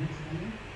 Next slide.